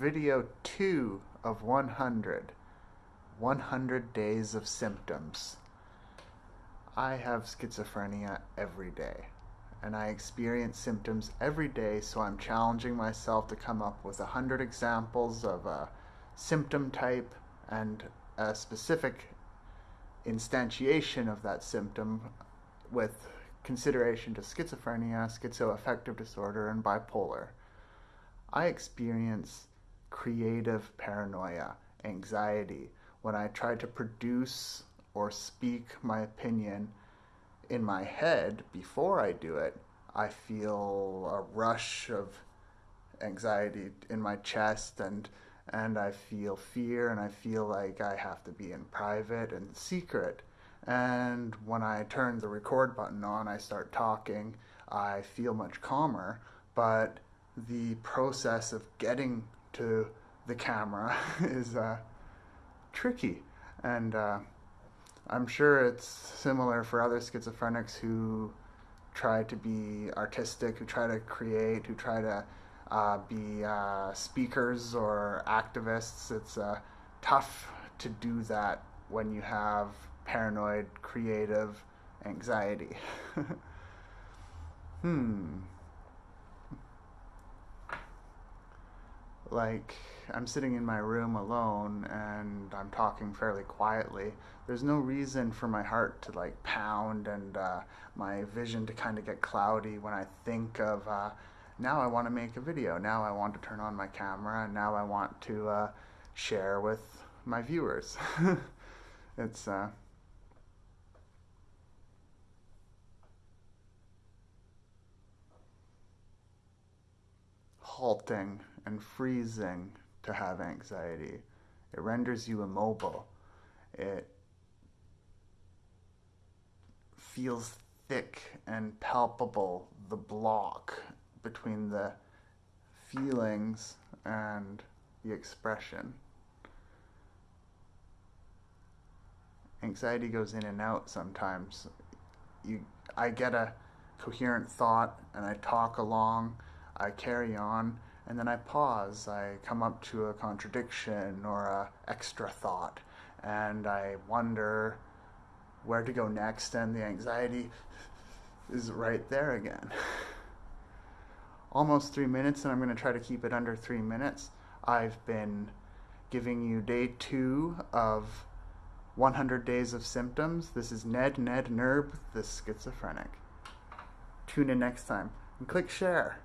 video 2 of 100. 100 days of symptoms. I have schizophrenia every day and I experience symptoms every day, so I'm challenging myself to come up with 100 examples of a symptom type and a specific instantiation of that symptom with consideration to schizophrenia, schizoaffective disorder, and bipolar. I experience creative paranoia, anxiety, when I try to produce or speak my opinion in my head before I do it, I feel a rush of anxiety in my chest and and I feel fear and I feel like I have to be in private and secret. And when I turn the record button on, I start talking, I feel much calmer, but the process of getting to the camera is uh, tricky. And uh, I'm sure it's similar for other schizophrenics who try to be artistic, who try to create, who try to uh, be uh, speakers or activists. It's uh, tough to do that when you have paranoid, creative anxiety. hmm. Like I'm sitting in my room alone and I'm talking fairly quietly, there's no reason for my heart to like pound and uh, my vision to kind of get cloudy when I think of uh, now I want to make a video, now I want to turn on my camera, now I want to uh, share with my viewers. it's uh, halting and freezing to have anxiety. It renders you immobile. It feels thick and palpable, the block between the feelings and the expression. Anxiety goes in and out sometimes. You, I get a coherent thought and I talk along, I carry on, and then I pause. I come up to a contradiction or a extra thought, and I wonder where to go next, and the anxiety is right there again. Almost three minutes, and I'm going to try to keep it under three minutes. I've been giving you day two of 100 Days of Symptoms. This is Ned Ned Nerb, the schizophrenic. Tune in next time and click share.